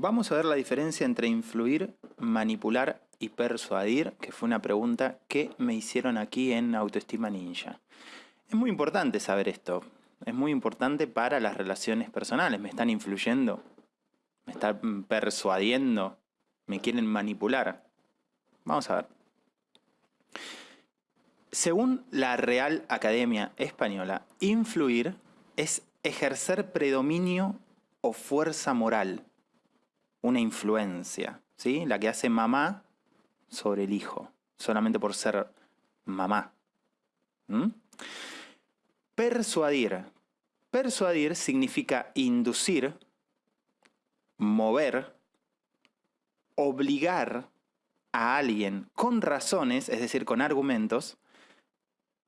Vamos a ver la diferencia entre influir, manipular y persuadir, que fue una pregunta que me hicieron aquí en Autoestima Ninja. Es muy importante saber esto. Es muy importante para las relaciones personales. ¿Me están influyendo? ¿Me están persuadiendo? ¿Me quieren manipular? Vamos a ver. Según la Real Academia Española, influir es ejercer predominio o fuerza moral, una influencia, ¿sí? La que hace mamá sobre el hijo, solamente por ser mamá. Persuadir. Persuadir significa inducir, mover, obligar a alguien con razones, es decir, con argumentos,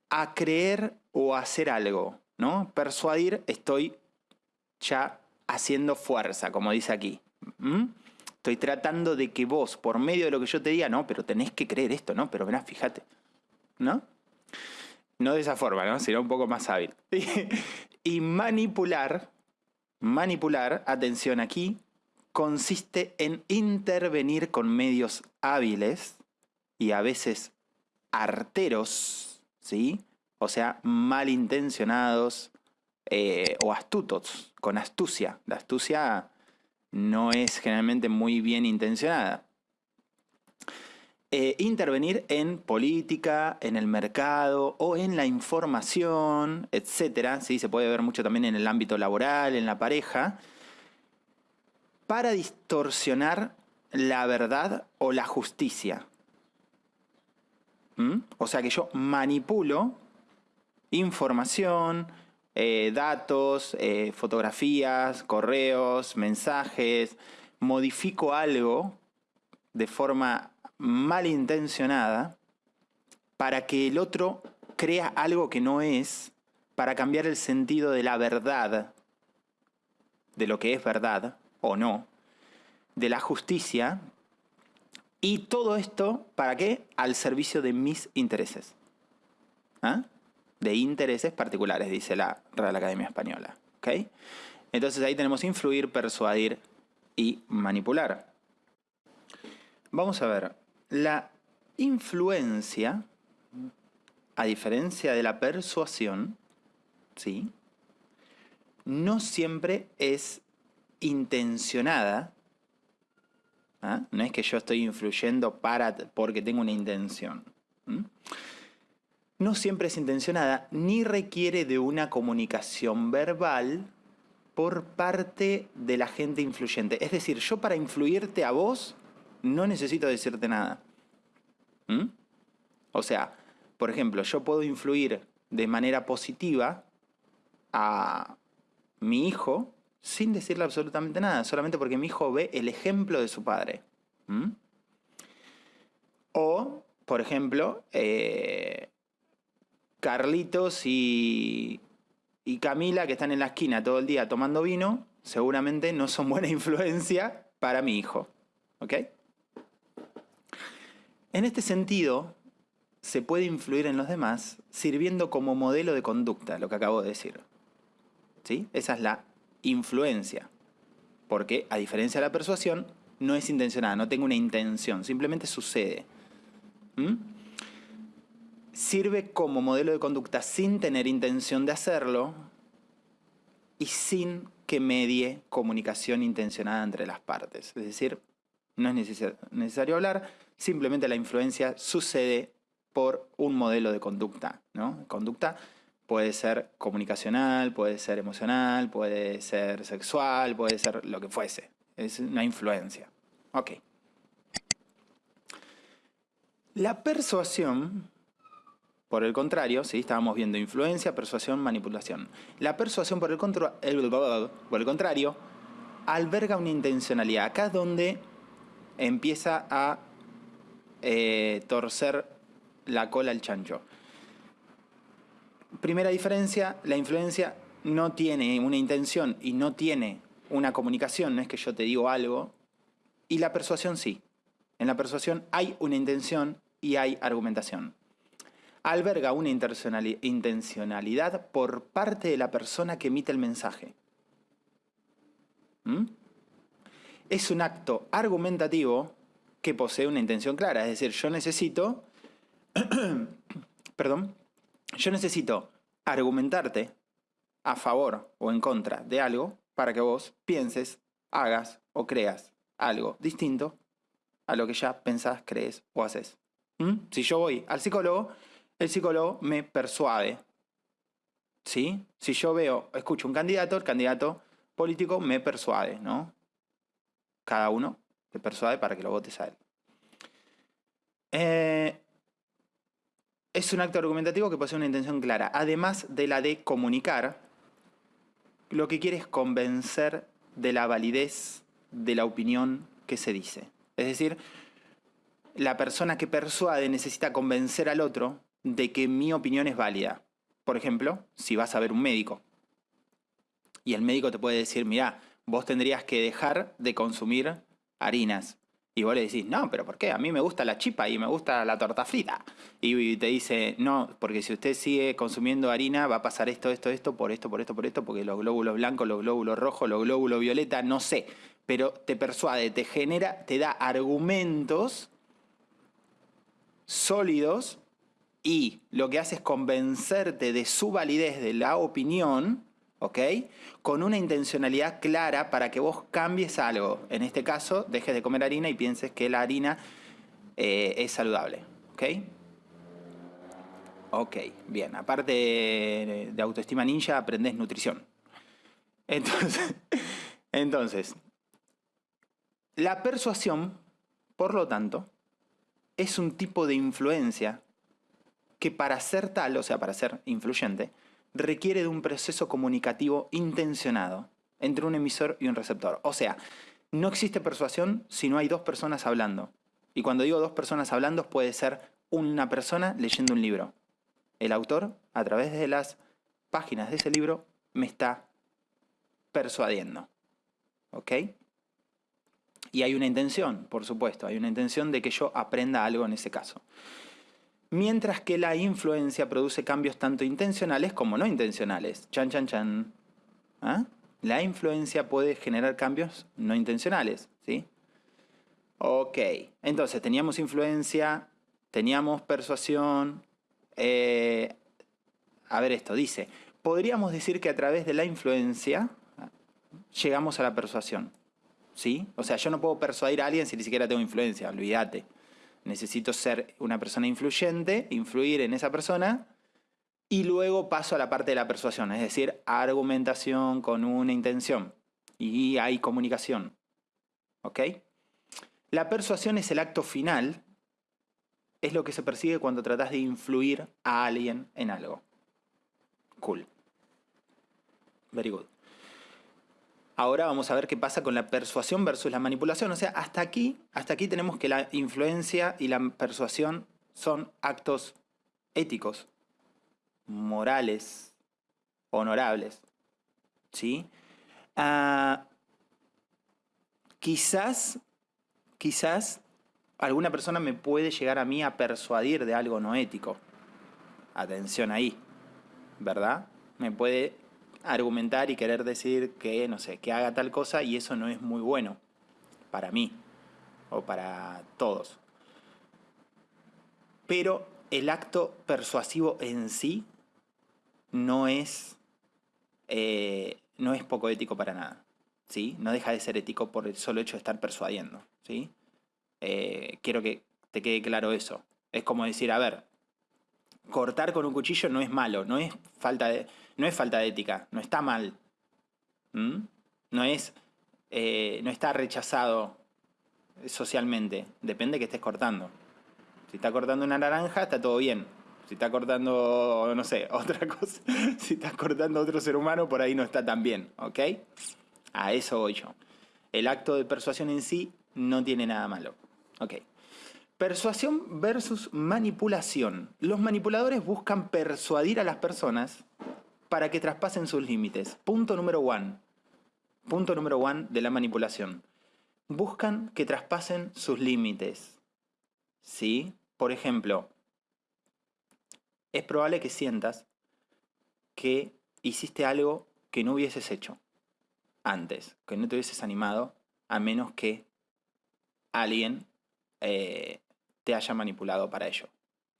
a creer o hacer algo, ¿no? Persuadir, estoy ya haciendo fuerza, como dice aquí. Estoy tratando de que vos, por medio de lo que yo te diga, no, pero tenés que creer esto, ¿no? Pero verás, fíjate, ¿no? No de esa forma, ¿no? Sino un poco más hábil. y manipular, manipular, atención aquí, consiste en intervenir con medios hábiles y a veces arteros, ¿sí? O sea, malintencionados eh, o astutos, con astucia. La astucia no es generalmente muy bien intencionada. Eh, intervenir en política, en el mercado o en la información, etc. ¿sí? Se puede ver mucho también en el ámbito laboral, en la pareja, para distorsionar la verdad o la justicia. ¿Mm? O sea que yo manipulo información, eh, datos, eh, fotografías, correos, mensajes, modifico algo de forma malintencionada para que el otro crea algo que no es, para cambiar el sentido de la verdad, de lo que es verdad o no, de la justicia, y todo esto, ¿para qué? Al servicio de mis intereses. ¿Ah? De intereses particulares, dice la Real Academia Española. ¿okay? Entonces ahí tenemos influir, persuadir y manipular. Vamos a ver, la influencia, a diferencia de la persuasión, ¿sí? no siempre es intencionada. ¿ah? No es que yo estoy influyendo para, porque tengo una intención no siempre es intencionada ni requiere de una comunicación verbal por parte de la gente influyente. Es decir, yo para influirte a vos no necesito decirte nada. ¿Mm? O sea, por ejemplo, yo puedo influir de manera positiva a mi hijo sin decirle absolutamente nada, solamente porque mi hijo ve el ejemplo de su padre. ¿Mm? O, por ejemplo, eh, Carlitos y, Camila, que están en la esquina todo el día tomando vino, seguramente no son buena influencia para mi hijo. ¿Ok? En este sentido, se puede influir en los demás sirviendo como modelo de conducta, lo que acabo de decir. ¿Sí? Esa es la influencia. Porque, a diferencia de la persuasión, no es intencionada, no tengo una intención, simplemente sucede. Sirve como modelo de conducta sin tener intención de hacerlo y sin que medie comunicación intencionada entre las partes. Es decir, no es necesario hablar, simplemente la influencia sucede por un modelo de conducta. ¿no? Conducta puede ser comunicacional, puede ser emocional, puede ser sexual, puede ser lo que fuese. Es una influencia. Ok. La persuasión por el contrario, ¿sí? estábamos viendo influencia, persuasión, manipulación. La persuasión, por el, por el contrario, alberga una intencionalidad. Acá es donde empieza a eh, torcer la cola el chancho. Primera diferencia, la influencia no tiene una intención y no tiene una comunicación, no es que yo te digo algo, y la persuasión sí. En la persuasión hay una intención y hay argumentación alberga una intencionalidad por parte de la persona que emite el mensaje. ¿Mm? es un acto argumentativo que posee una intención clara. Es decir, yo necesito, perdón, yo necesito argumentarte a favor o en contra de algo para que vos pienses, hagas o creas algo distinto a lo que ya pensás, crees o haces. ¿Mm? Si yo voy al psicólogo, el psicólogo me persuade. ¿Sí? Si yo veo, escucho un candidato, el candidato político me persuade, ¿no? Cada uno te persuade para que lo votes a él. Eh, es un acto argumentativo que posee una intención clara. Además de la de comunicar, lo que quiere es convencer de la validez de la opinión que se dice. Es decir, la persona que persuade necesita convencer al otro de que mi opinión es válida. Por ejemplo, si vas a ver un médico y el médico te puede decir, mira, vos tendrías que dejar de consumir harinas. Y vos le decís, no, pero ¿por qué? A mí me gusta la chipa y me gusta la torta frita. Y te dice, no, porque si usted sigue consumiendo harina va a pasar esto, esto, esto, por esto, por esto, por esto, porque los glóbulos blancos, los glóbulos rojos, los glóbulos violeta, no sé. Pero te persuade, te genera, te da argumentos sólidos y lo que hace es convencerte de su validez de la opinión, ¿ok? Con una intencionalidad clara para que vos cambies algo. En este caso, dejes de comer harina y pienses que la harina eh, es saludable, ¿ok? Ok, bien. Aparte de autoestima ninja, aprendes nutrición. Entonces, entonces, la persuasión, por lo tanto, es un tipo de influencia que para ser tal, o sea, para ser influyente, requiere de un proceso comunicativo intencionado entre un emisor y un receptor. O sea, no existe persuasión si no hay dos personas hablando. Y cuando digo dos personas hablando puede ser una persona leyendo un libro. El autor, a través de las páginas de ese libro, me está persuadiendo. ¿Ok? Y hay una intención, por supuesto, hay una intención de que yo aprenda algo en ese caso mientras que la influencia produce cambios tanto intencionales como no intencionales. Chan, chan, chan. ¿Ah? La influencia puede generar cambios no intencionales, ¿sí? Ok, entonces teníamos influencia, teníamos persuasión. Eh, a ver esto, dice, podríamos decir que a través de la influencia llegamos a la persuasión, ¿sí? O sea, yo no puedo persuadir a alguien si ni siquiera tengo influencia, olvídate necesito ser una persona influyente, influir en esa persona, y luego paso a la parte de la persuasión, es decir, argumentación con una intención. Y hay comunicación. ¿Ok? La persuasión es el acto final, es lo que se persigue cuando tratas de influir a alguien en algo. Cool. Very good. Ahora vamos a ver qué pasa con la persuasión versus la manipulación. O sea, hasta aquí, hasta aquí tenemos que la influencia y la persuasión son actos éticos, morales, honorables. ¿Sí? Ah, quizás, quizás alguna persona me puede llegar a mí a persuadir de algo no ético. Atención ahí, ¿verdad? Me puede argumentar y querer decir que, no sé, que haga tal cosa y eso no es muy bueno para mí o para todos. Pero el acto persuasivo en sí no es, eh, no es poco ético para nada. ¿sí? No deja de ser ético por el solo hecho de estar persuadiendo. ¿sí? Eh, quiero que te quede claro eso. Es como decir, a ver, cortar con un cuchillo no es malo, no es falta de, no es falta de ética, no está mal. No es. Eh, no está rechazado socialmente. Depende que estés cortando. Si está cortando una naranja, está todo bien. Si está cortando, no sé, otra cosa. Si estás cortando otro ser humano, por ahí no está tan bien. ¿Ok? A eso voy yo. El acto de persuasión en sí no tiene nada malo. Ok. Persuasión versus manipulación. Los manipuladores buscan persuadir a las personas para que traspasen sus límites. Punto número one. Punto número one de la manipulación. Buscan que traspasen sus límites. ¿Sí? Por ejemplo, es probable que sientas que hiciste algo que no hubieses hecho antes, que no te hubieses animado a menos que alguien eh, te haya manipulado para ello.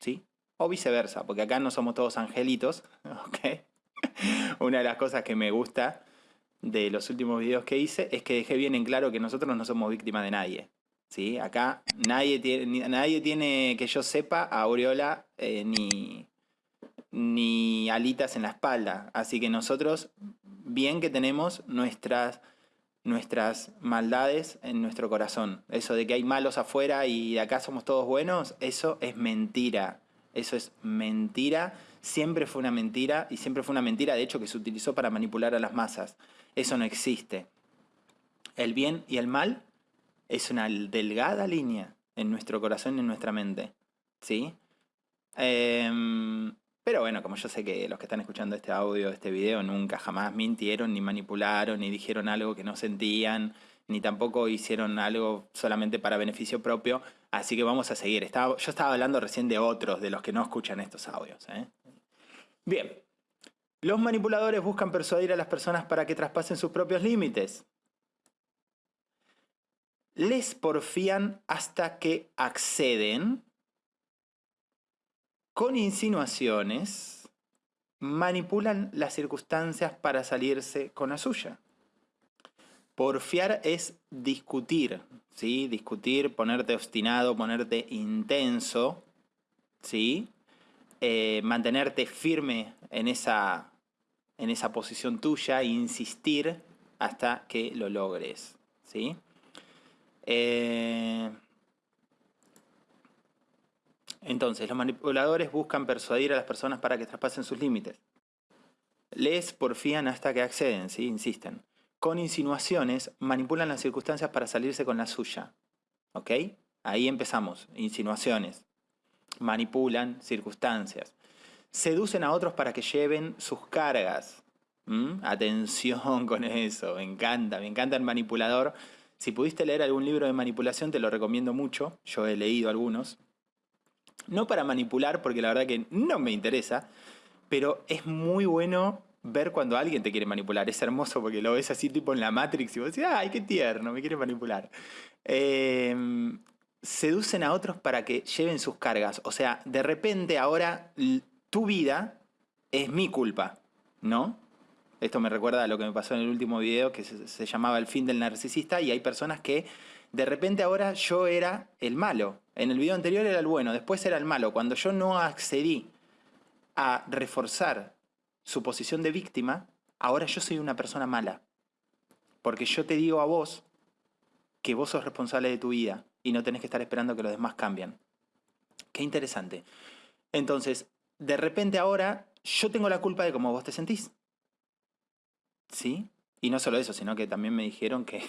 ¿Sí? O viceversa, porque acá no somos todos angelitos. ¿ok? Una de las cosas que me gusta de los últimos videos que hice es que dejé bien en claro que nosotros no somos víctimas de nadie. ¿sí? Acá nadie tiene, nadie tiene que yo sepa Aureola eh, ni, ni alitas en la espalda. Así que nosotros, bien que tenemos nuestras, nuestras maldades en nuestro corazón. Eso de que hay malos afuera y acá somos todos buenos, eso es mentira. Eso es mentira. Siempre fue una mentira y siempre fue una mentira, de hecho, que se utilizó para manipular a las masas. Eso no existe. El bien y el mal es una delgada línea en nuestro corazón y en nuestra mente. ¿Sí? Em, pero bueno, como yo sé que los que están escuchando este audio, este video, nunca jamás mintieron, ni manipularon, ni dijeron algo que no sentían, ni tampoco hicieron algo solamente para beneficio propio, así que vamos a seguir. Estaba, yo estaba hablando recién de otros, de los que no escuchan estos audios. ¿eh? Bien, los manipuladores buscan persuadir a las personas para que traspasen sus propios límites. Les porfían hasta que acceden con insinuaciones, manipulan las circunstancias para salirse con la suya. Porfiar es discutir, ¿sí? Discutir, ponerte obstinado, ponerte intenso, ¿sí? Eh, mantenerte firme en esa, en esa posición tuya e insistir hasta que lo logres, ¿sí? Eh, entonces, los manipuladores buscan persuadir a las personas para que traspasen sus límites. Les porfían hasta que acceden, ¿sí? insisten. Con insinuaciones manipulan las circunstancias para salirse con la suya. ¿Ok? Ahí empezamos. Insinuaciones. Manipulan circunstancias. Seducen a otros para que lleven sus cargas. ¿Mm? Atención con eso. Me encanta. Me encanta el manipulador. Si pudiste leer algún libro de manipulación, te lo recomiendo mucho. Yo he leído algunos. No para manipular, porque la verdad que no me interesa, pero es muy bueno ver cuando alguien te quiere manipular. Es hermoso porque lo ves así tipo en la Matrix y vos decís, ay, qué tierno, me quiere manipular. Em, seducen a otros para que lleven sus cargas. O sea, de repente ahora tu vida es mi culpa, ¿no? Esto me recuerda a lo que me pasó en el último video que se llamaba El fin del narcisista y hay personas que de repente ahora yo era el malo. En el video anterior era el bueno, después era el malo. Cuando yo no accedí a reforzar su posición de víctima, ahora yo soy una persona mala. Porque yo te digo a vos que vos sos responsable de tu vida y no tenés que estar esperando que los demás cambien. Qué interesante. Entonces, de repente ahora yo tengo la culpa de cómo vos te sentís. ¿Sí? Y no solo eso, sino que también me dijeron que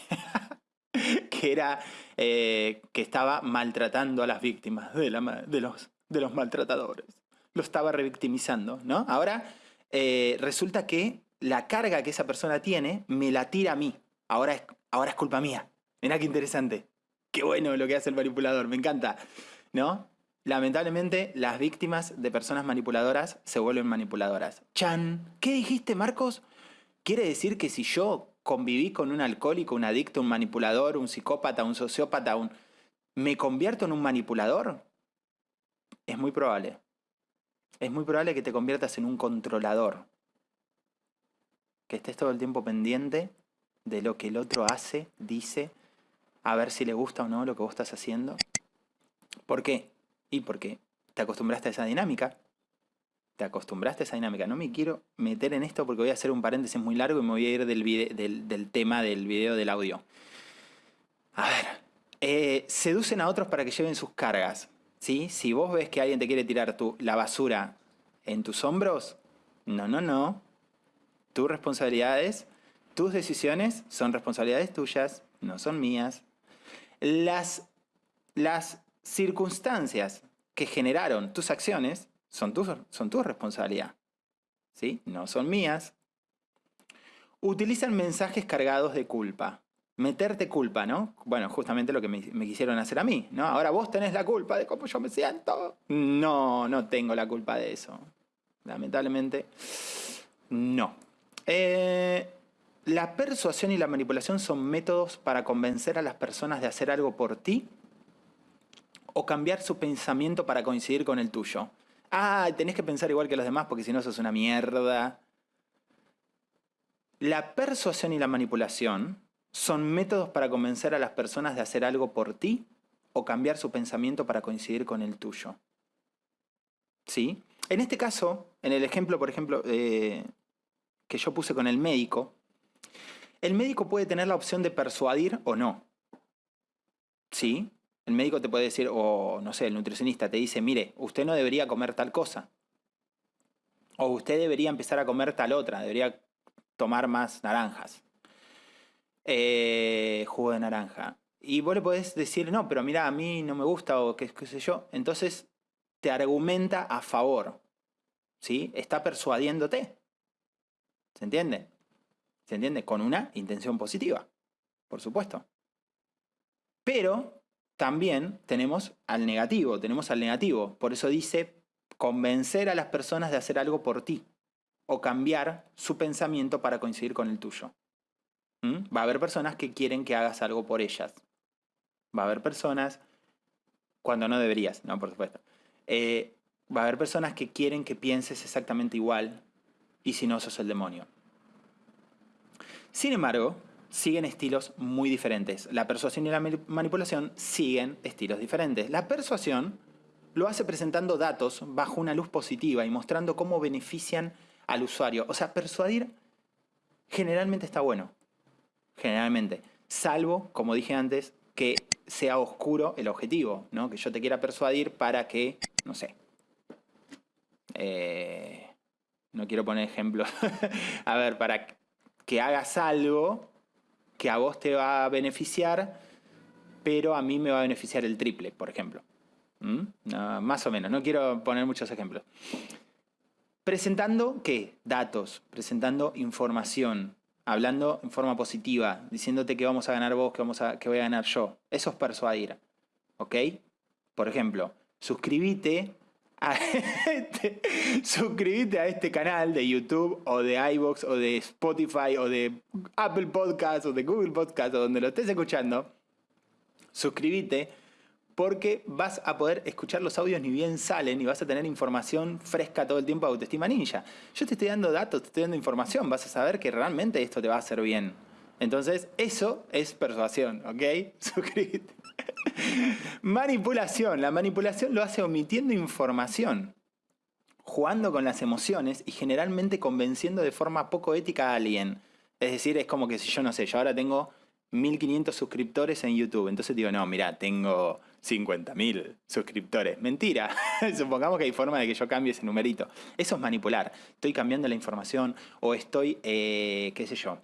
que era eh, que estaba maltratando a las víctimas de, los, de los maltratadores. Lo estaba revictimizando, ¿no? Ahora eh, resulta que la carga que esa persona tiene me la tira a mí. Ahora es, ahora es culpa mía. Mirá qué interesante. Qué bueno lo que hace el manipulador, me encanta. ¿No? Lamentablemente, las víctimas de personas manipuladoras se vuelven manipuladoras. Chan, ¿qué dijiste, Marcos? ¿Quiere decir que si yo conviví con un alcohólico, un adicto, un manipulador, un psicópata, un sociópata, un... ¿me convierto en un manipulador? Es muy probable. Es muy probable que te conviertas en un controlador. Que estés todo el tiempo pendiente de lo que el otro hace, dice, a ver si le gusta o no lo que vos estás haciendo. ¿Por qué? Y porque te acostumbraste a esa dinámica te acostumbraste a esa dinámica. No me quiero meter en esto porque voy a hacer un paréntesis muy largo y me voy a ir del, del, tema del video del audio. A ver, eh, seducen a otros para que lleven sus cargas. ¿sí? Si vos ves que alguien te quiere tirar tu, la basura en tus hombros, no, no, no. Tus responsabilidades, tus decisiones son responsabilidades tuyas, no son mías. Las, las circunstancias que generaron tus acciones son tu, son tu responsabilidad. ¿Sí? No son mías. Utilizan mensajes cargados de culpa. Meterte culpa, ¿no? Bueno, justamente lo que me, quisieron hacer a mí, ¿no? Ahora vos tenés la culpa de cómo yo me siento. No, no tengo la culpa de eso. Lamentablemente, no. Eh, La persuasión y la manipulación son métodos para convencer a las personas de hacer algo por ti o cambiar su pensamiento para coincidir con el tuyo. Ah, tenés que pensar igual que los demás porque si no sos una mierda. La persuasión y la manipulación son métodos para convencer a las personas de hacer algo por ti o cambiar su pensamiento para coincidir con el tuyo. ¿Sí? En este caso, en el ejemplo, por ejemplo, eh, que yo puse con el médico, el médico puede tener la opción de persuadir o no. ¿Sí? El médico te puede decir, o no sé, el nutricionista te dice, mire, usted no debería comer tal cosa. O usted debería empezar a comer tal otra, debería tomar más naranjas. Eh, jugo de naranja. Y vos le podés decir, no, pero mira, a mí no me gusta o qué, qué sé yo. Entonces te argumenta a favor. ¿Sí? Está persuadiéndote. ¿Se entiende? ¿Se entiende? Con una intención positiva, por supuesto. Pero también tenemos al negativo, tenemos al negativo. Por eso dice convencer a las personas de hacer algo por ti o cambiar su pensamiento para coincidir con el tuyo. ¿Mm? Va a haber personas que quieren que hagas algo por ellas. Va a haber personas cuando no deberías, no, por supuesto. Eh, va a haber personas que quieren que pienses exactamente igual y si no, sos el demonio. Sin embargo, siguen estilos muy diferentes. La persuasión y la manipulación siguen estilos diferentes. La persuasión lo hace presentando datos bajo una luz positiva y mostrando cómo benefician al usuario. O sea, persuadir generalmente está bueno. Generalmente. Salvo, como dije antes, que sea oscuro el objetivo, ¿no? Que yo te quiera persuadir para que, no sé. Eh, no quiero poner ejemplos. a ver, para que hagas algo que a vos te va a beneficiar, pero a mí me va a beneficiar el triple, por ejemplo. ¿Mm? más o menos, no quiero poner muchos ejemplos. Presentando, ¿qué? Datos, presentando información, hablando en forma positiva, diciéndote que vamos a ganar vos, que, vamos a, que voy a ganar yo. Eso es persuadir. ¿Ok? Por ejemplo, suscríbete a este, suscríbete a este canal de YouTube o de iVoox o de Spotify o de Apple Podcast o de Google Podcast o donde lo estés escuchando. Suscríbete porque vas a poder escuchar los audios ni bien salen y vas a tener información fresca todo el tiempo de Autoestima Ninja. Yo te estoy dando datos, te estoy dando información, vas a saber que realmente esto te va a hacer bien. Entonces, eso es persuasión, ¿ok? Suscríbete. Manipulación. La manipulación lo hace omitiendo información, jugando con las emociones y generalmente convenciendo de forma poco ética a alguien. Es decir, es como que si yo no sé, yo ahora tengo 1500 suscriptores en YouTube. Entonces digo, no, mira, tengo 50.000 suscriptores. Mentira. Supongamos que hay forma de que yo cambie ese numerito. Eso es manipular. Estoy cambiando la información o estoy, eh, qué sé yo,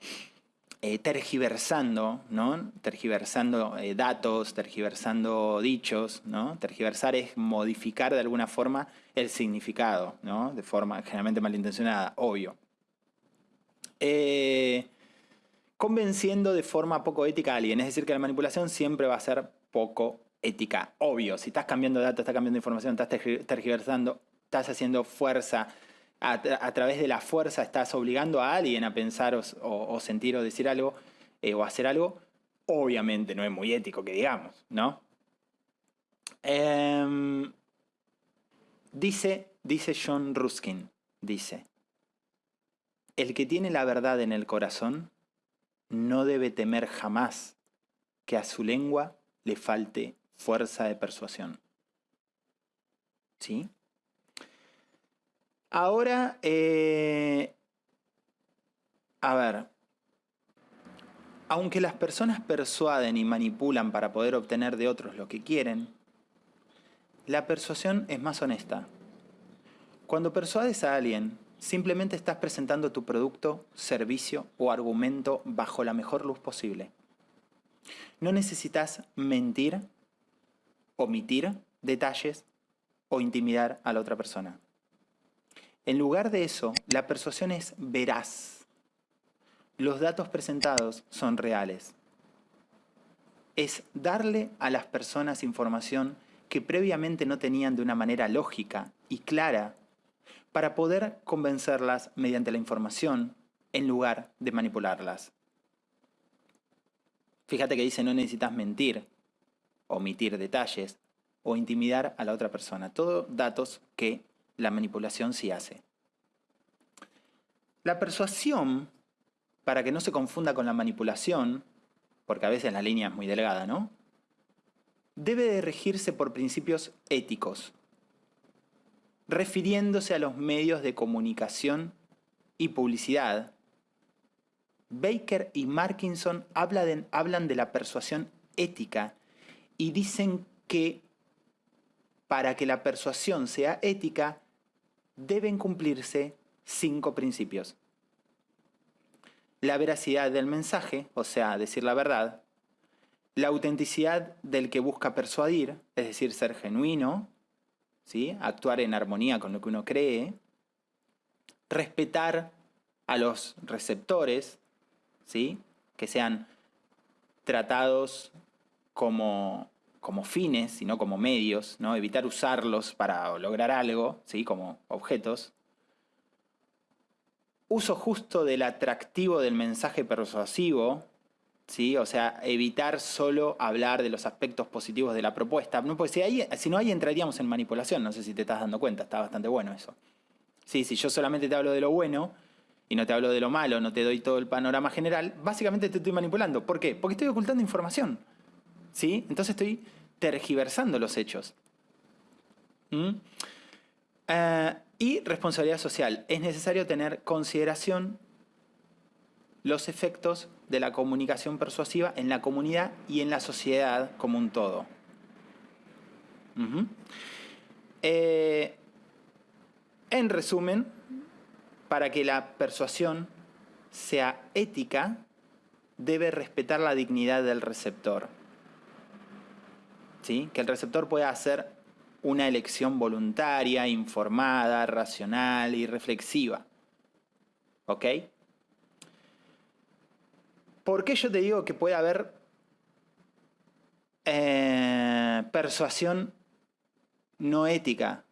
eh, tergiversando, ¿no? Tergiversando eh, datos, tergiversando dichos, ¿no? Tergiversar es modificar de alguna forma el significado, ¿no? De forma generalmente malintencionada, obvio. Eh, convenciendo de forma poco ética a alguien, es decir, que la manipulación siempre va a ser poco ética, obvio. Si estás cambiando datos, estás cambiando información, estás tergiversando, estás haciendo fuerza, a, través de la fuerza estás obligando a alguien a pensar o, sentir o decir algo eh, o hacer algo, obviamente no es muy ético que digamos, ¿no? Em, dice, dice John Ruskin, dice, el que tiene la verdad en el corazón no debe temer jamás que a su lengua le falte fuerza de persuasión. ¿Sí? Ahora, eh, a ver, aunque las personas persuaden y manipulan para poder obtener de otros lo que quieren, la persuasión es más honesta. Cuando persuades a alguien, simplemente estás presentando tu producto, servicio o argumento bajo la mejor luz posible. No necesitas mentir, omitir detalles o intimidar a la otra persona. En lugar de eso, la persuasión es veraz. Los datos presentados son reales. Es darle a las personas información que previamente no tenían de una manera lógica y clara para poder convencerlas mediante la información en lugar de manipularlas. Fíjate que dice no necesitas mentir, omitir detalles o intimidar a la otra persona. Todos datos que la manipulación sí hace. La persuasión, para que no se confunda con la manipulación, porque a veces la línea es muy delgada, ¿no? Debe de regirse por principios éticos, refiriéndose a los medios de comunicación y publicidad. Baker y Markinson hablan de la persuasión ética y dicen que para que la persuasión sea ética deben cumplirse cinco principios. La veracidad del mensaje, o sea, decir la verdad. La autenticidad del que busca persuadir, es decir, ser genuino, ¿sí? actuar en armonía con lo que uno cree. Respetar a los receptores, ¿sí? que sean tratados como, como fines, sino como medios, ¿no? evitar usarlos para lograr algo, ¿sí? como objetos uso justo del atractivo del mensaje persuasivo, ¿sí? o sea, evitar solo hablar de los aspectos positivos de la propuesta. No, porque si, si no, ahí entraríamos en manipulación, no sé si te estás dando cuenta, está bastante bueno eso. Sí, si yo solamente te hablo de lo bueno y no te hablo de lo malo, no te doy todo el panorama general, básicamente te estoy manipulando. ¿Por qué? Porque estoy ocultando información. ¿Sí? Entonces estoy tergiversando los hechos. ¿Mm? Eh, y responsabilidad social. Es necesario tener consideración los efectos de la comunicación persuasiva en la comunidad y en la sociedad como un todo. Eh, en resumen, para que la persuasión sea ética, debe respetar la dignidad del receptor. ¿Sí? Que el receptor pueda hacer una elección voluntaria, informada, racional y reflexiva. ¿Ok? ¿Por qué yo te digo que puede haber eh, persuasión no ética?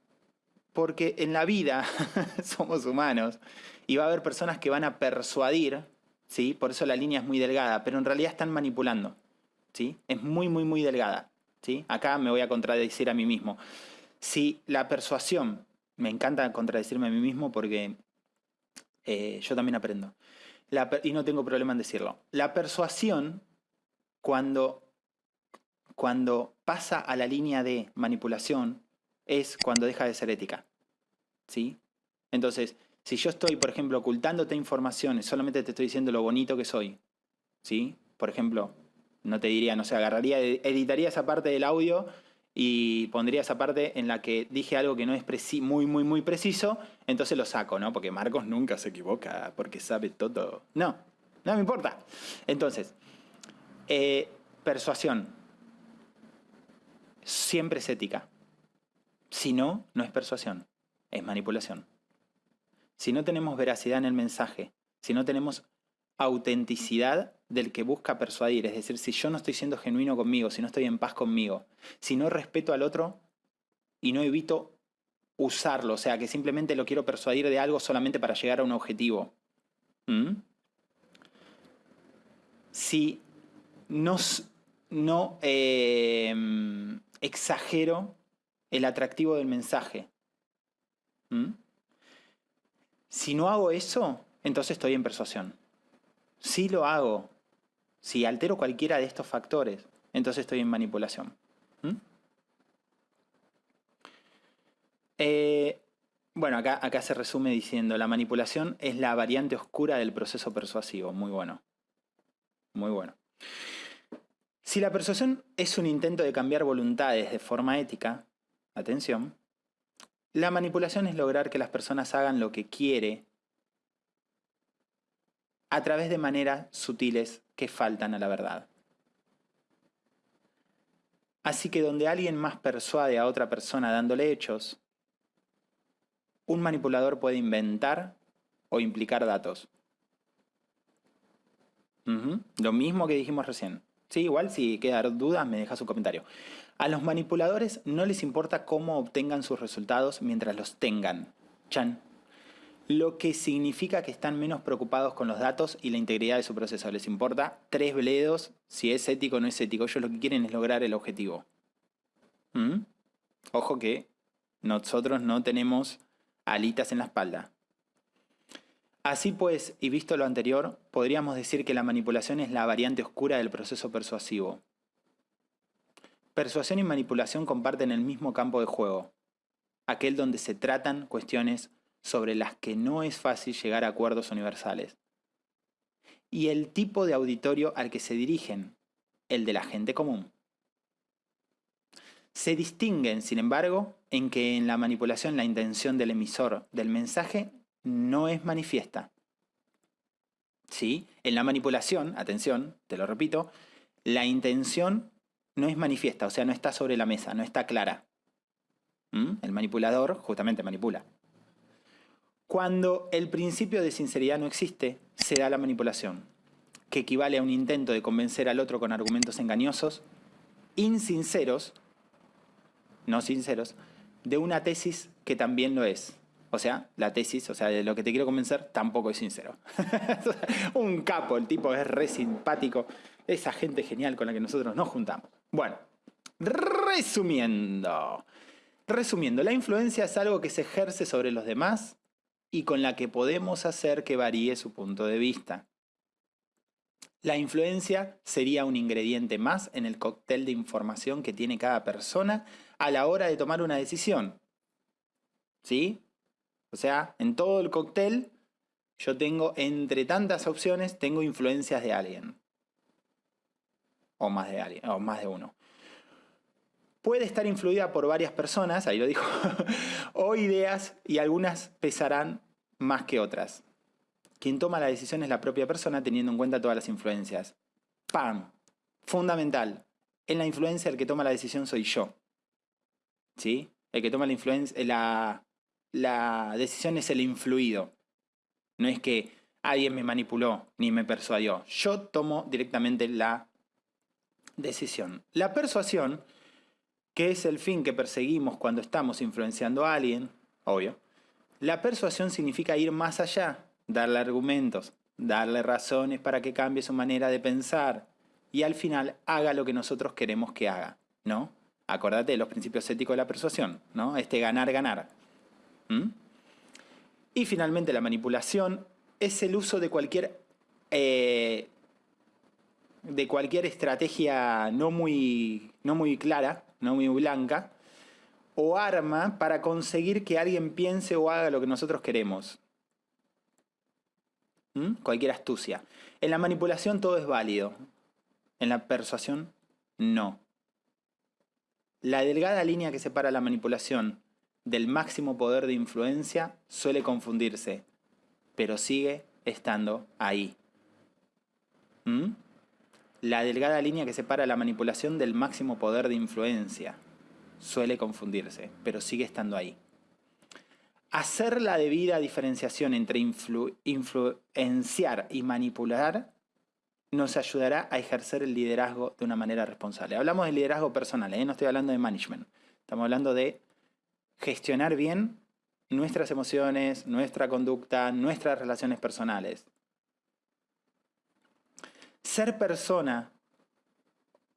Porque en la vida somos humanos y va a haber personas que van a persuadir, ¿sí? por eso la línea es muy delgada, pero en realidad están manipulando. ¿sí? Es muy, muy, muy delgada. Acá me voy a contradecir a mí mismo. Si la persuasión, me encanta contradecirme a mí mismo porque eh, yo también aprendo. y no tengo problema en decirlo. La persuasión, cuando, cuando pasa a la línea de manipulación, es cuando deja de ser ética. ¿Sí? Entonces, si yo estoy, por ejemplo, ocultándote informaciones, solamente te estoy diciendo lo bonito que soy, ¿sí? Por ejemplo, no te diría, no sé, agarraría, editaría esa parte del audio y pondría esa parte en la que dije algo que no es muy, muy, muy preciso, entonces lo saco, ¿no? Porque Marcos nunca se equivoca, porque sabe todo. No, no me importa. Entonces, eh, persuasión. Siempre es ética. Si no, no es persuasión, es manipulación. Si no tenemos veracidad en el mensaje, si no tenemos autenticidad del que busca persuadir. Es decir, si yo no estoy siendo genuino conmigo, si no estoy en paz conmigo, si no respeto al otro y no evito usarlo, o sea, que simplemente lo quiero persuadir de algo solamente para llegar a un objetivo. Si no, no em, exagero el atractivo del mensaje. Si no hago eso, entonces estoy en persuasión. Si lo hago, si altero cualquiera de estos factores, entonces estoy en manipulación. ¿Mm? Eh, bueno, acá, acá se resume diciendo, la manipulación es la variante oscura del proceso persuasivo. Muy bueno. Muy bueno. Si la persuasión es un intento de cambiar voluntades de forma ética, atención, la manipulación es lograr que las personas hagan lo que quiere a través de maneras sutiles que faltan a la verdad. Así que donde alguien más persuade a otra persona dándole hechos, un manipulador puede inventar o implicar datos. Lo mismo que dijimos recién. Sí, igual si queda dudas me deja su comentario. A los manipuladores no les importa cómo obtengan sus resultados mientras los tengan. Chan. Lo que significa que están menos preocupados con los datos y la integridad de su proceso. Les importa tres bledos si es ético o no es ético. Ellos lo que quieren es lograr el objetivo. ¿Mm? Ojo que nosotros no tenemos alitas en la espalda. Así pues, y visto lo anterior, podríamos decir que la manipulación es la variante oscura del proceso persuasivo. Persuasión y manipulación comparten el mismo campo de juego, aquel donde se tratan cuestiones sobre las que no es fácil llegar a acuerdos universales. Y el tipo de auditorio al que se dirigen, el de la gente común. Se distinguen, sin embargo, en que en la manipulación la intención del emisor del mensaje no es manifiesta. ¿Sí? En la manipulación, atención, te lo repito, la intención no es manifiesta, o sea, no está sobre la mesa, no está clara. ¿Mm? El manipulador justamente manipula. Cuando el principio de sinceridad no existe, se da la manipulación, que equivale a un intento de convencer al otro con argumentos engañosos, insinceros, no sinceros, de una tesis que también lo es. O sea, la tesis, o sea, de lo que te quiero convencer, tampoco es sincero. un capo, el tipo es re simpático. Esa gente genial con la que nosotros nos juntamos. Bueno, resumiendo. Resumiendo, la influencia es algo que se ejerce sobre los demás y con la que podemos hacer que varíe su punto de vista. La influencia sería un ingrediente más en el cóctel de información que tiene cada persona a la hora de tomar una decisión. ¿Sí? O sea, en todo el cóctel yo tengo, entre tantas opciones, tengo influencias de alguien. O más de alguien, o más de uno. Puede estar influida por varias personas, ahí lo dijo, o ideas y algunas pesarán más que otras. Quien toma la decisión es la propia persona teniendo en cuenta todas las influencias. ¡Pam! Fundamental. En la influencia el que toma la decisión soy yo. ¿Sí? El que toma la influencia, la, la decisión es el influido. No es que alguien me manipuló ni me persuadió. Yo tomo directamente la decisión. La persuasión, que es el fin que perseguimos cuando estamos influenciando a alguien, obvio. La persuasión significa ir más allá, darle argumentos, darle razones para que cambie su manera de pensar y al final haga lo que nosotros queremos que haga, ¿no? Acordate de los principios éticos de la persuasión, ¿no? Este ganar-ganar. ¿Mm? Y finalmente la manipulación es el uso de cualquier, eh, de cualquier estrategia no muy, no muy clara, no muy blanca, o arma para conseguir que alguien piense o haga lo que nosotros queremos. ¿Mm? Cualquier astucia. En la manipulación todo es válido. En la persuasión, no. La delgada línea que separa la manipulación del máximo poder de influencia suele confundirse, pero sigue estando ahí. ¿Mm? La delgada línea que separa la manipulación del máximo poder de influencia suele confundirse, pero sigue estando ahí. Hacer la debida diferenciación entre influenciar y manipular nos ayudará a ejercer el liderazgo de una manera responsable. Hablamos de liderazgo personal, ¿eh? no estoy hablando de management. Estamos hablando de gestionar bien nuestras emociones, nuestra conducta, nuestras relaciones personales. Ser persona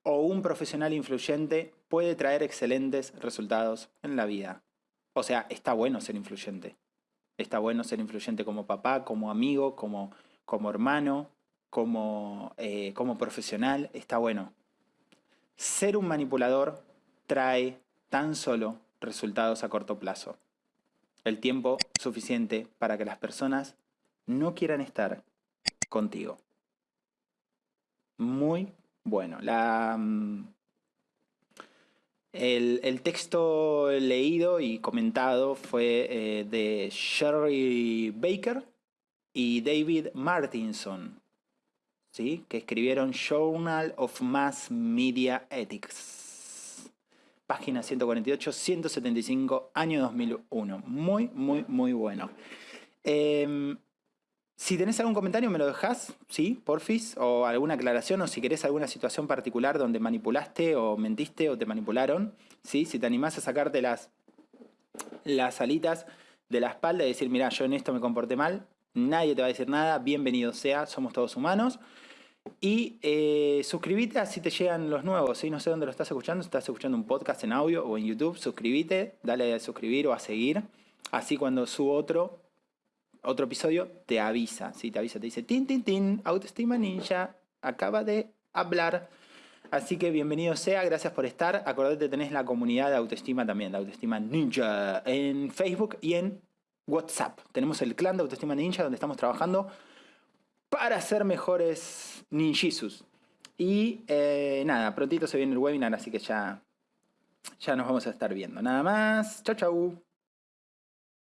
o un profesional influyente puede traer excelentes resultados en la vida. O sea, está bueno ser influyente. Está bueno ser influyente como papá, como amigo, como, como hermano, como, eh, como profesional. Está bueno. Ser un manipulador trae tan solo resultados a corto plazo. El tiempo suficiente para que las personas no quieran estar contigo. Muy bueno. La, mm, el, texto leído y comentado fue eh, de Sherry Baker y David Martinson, ¿sí? que escribieron Journal of Mass Media Ethics página 148, 175, año 2001. Muy, muy, muy bueno. Em, si tenés algún comentario me lo dejás, ¿sí? Porfis, o alguna aclaración, o si querés alguna situación particular donde manipulaste o mentiste o te manipularon, ¿sí? Si te animás a sacarte las, las alitas de la espalda y decir, mira, yo en esto me comporté mal, nadie te va a decir nada, bienvenido sea, somos todos humanos. Y eh, suscríbete así te llegan los nuevos. ¿sí? No sé dónde lo estás escuchando, si estás escuchando un podcast en audio o en YouTube, suscríbete, dale a suscribir o a seguir. Así cuando subo otro, otro episodio, te avisa. ¿sí? Te avisa, te dice, tin, tin, tin, autoestima ninja, acaba de hablar. Así que bienvenido sea, gracias por estar. Acordate, tenés la comunidad de autoestima también, de autoestima ninja, en Facebook y en WhatsApp. Tenemos el clan de autoestima ninja donde estamos trabajando para ser mejores ninjisus. Y eh, nada, prontito se viene el webinar, así que ya, ya nos vamos a estar viendo. Nada más. Chau, chau.